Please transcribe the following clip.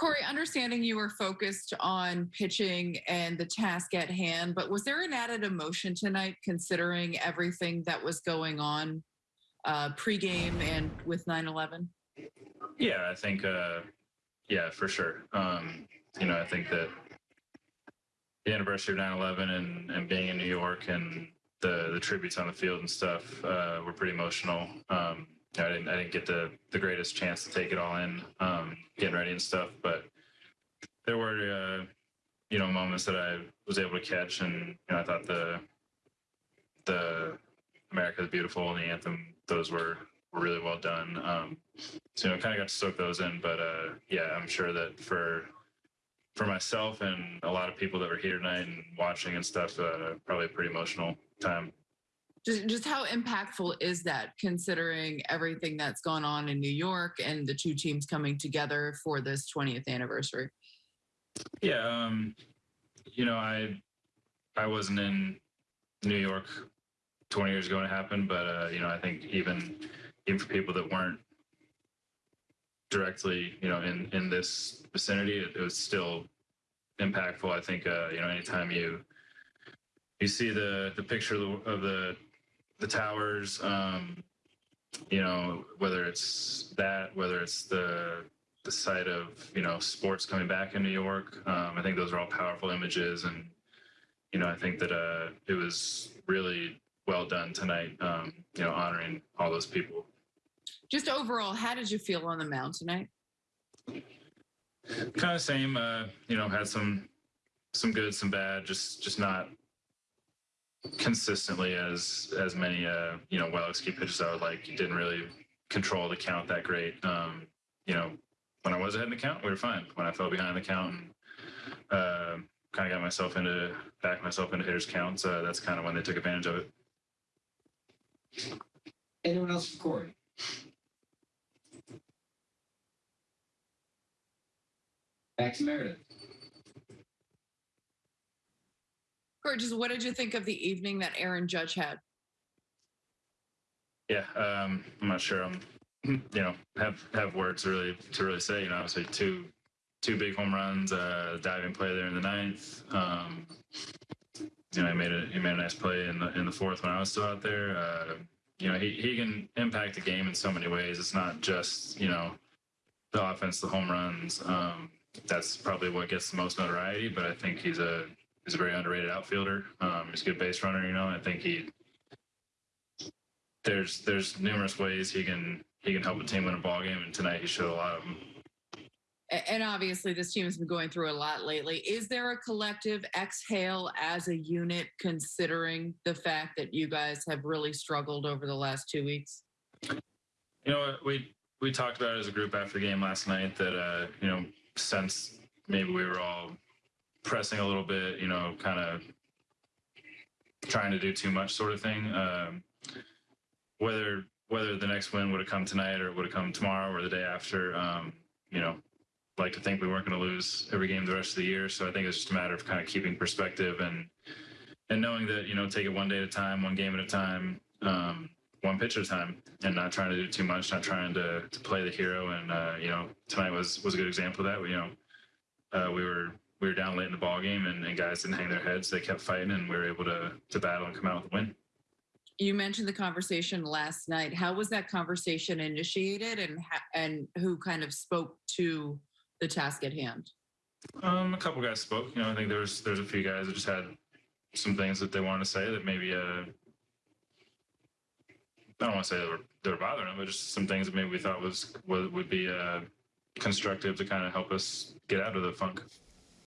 Corey, understanding you were focused on pitching and the task at hand, but was there an added emotion tonight considering everything that was going on uh, pregame and with 9 11? Yeah, I think, uh, yeah, for sure. Um, you know, I think that the anniversary of 9 11 and, and being in New York and the, the tributes on the field and stuff uh, were pretty emotional. Um, I didn't I didn't get the the greatest chance to take it all in, um, getting ready and stuff. But there were uh, you know moments that I was able to catch, and you know, I thought the the America is Beautiful and the anthem those were were really well done. Um, so you know, kind of got to soak those in. But uh, yeah, I'm sure that for for myself and a lot of people that were here tonight and watching and stuff, uh, probably a pretty emotional time. Just, just how impactful is that considering everything that's gone on in New York and the two teams coming together for this 20th anniversary? Yeah, um, you know, I I wasn't in New York 20 years ago when it happened, but uh, you know, I think even even for people that weren't directly, you know, in in this vicinity, it, it was still impactful. I think uh, you know, anytime you you see the the picture of the, the towers, um, you know, whether it's that, whether it's the the site of you know sports coming back in New York, um, I think those are all powerful images, and you know, I think that uh, it was really well done tonight. Um, you know, honoring all those people. Just overall, how did you feel on the mound tonight? Kind of same. Uh, you know, had some some good, some bad. Just just not consistently as as many uh you know well executed pitches I would like. Didn't really control the count that great. Um, you know, when I was ahead in the count, we were fine. When I fell behind the count and uh, kind of got myself into back myself into hitters counts, uh, that's kind of when they took advantage of it. Anyone else for Corey? Back to Meredith. Just what did you think of the evening that Aaron Judge had? Yeah, um, I'm not sure. I'm, you know, have have words really to really say. You know, obviously two two big home runs, uh, diving play there in the ninth. Um, you know, he made a he made a nice play in the in the fourth when I was still out there. Uh, you know, he he can impact the game in so many ways. It's not just you know the offense, the home runs. Um, that's probably what gets the most notoriety. But I think he's a he's a very underrated outfielder. Um, he's a good base runner. You know, I think he there's there's numerous ways he can he can help a team win a ball game, and tonight he showed a lot of them. And obviously, this team has been going through a lot lately. Is there a collective exhale as a unit, considering the fact that you guys have really struggled over the last two weeks? You know, we we talked about it as a group after the game last night that uh, you know since maybe we were all pressing a little bit, you know, kind of trying to do too much sort of thing. Um, whether whether the next win would have come tonight or would have come tomorrow or the day after, um, you know, like to think we weren't going to lose every game the rest of the year. So I think it's just a matter of kind of keeping perspective and and knowing that you know take it one day at a time, one game at a time, um, one pitch at a time, and not trying to do too much, not trying to to play the hero. And uh, you know tonight was was a good example of that. We, you know uh, we were we were down late in the ball game and, and guys didn't hang their heads. They kept fighting and we were able to to battle and come out with a win. You mentioned the conversation last night. How was that conversation initiated, and and who kind of spoke to the task at hand? Um, a couple guys spoke. You know, I think there's there's a few guys that just had some things that they wanted to say that maybe uh, I don't want to say they were they bothering them, but just some things that maybe we thought was would, would be uh, constructive to kind of help us get out of the funk.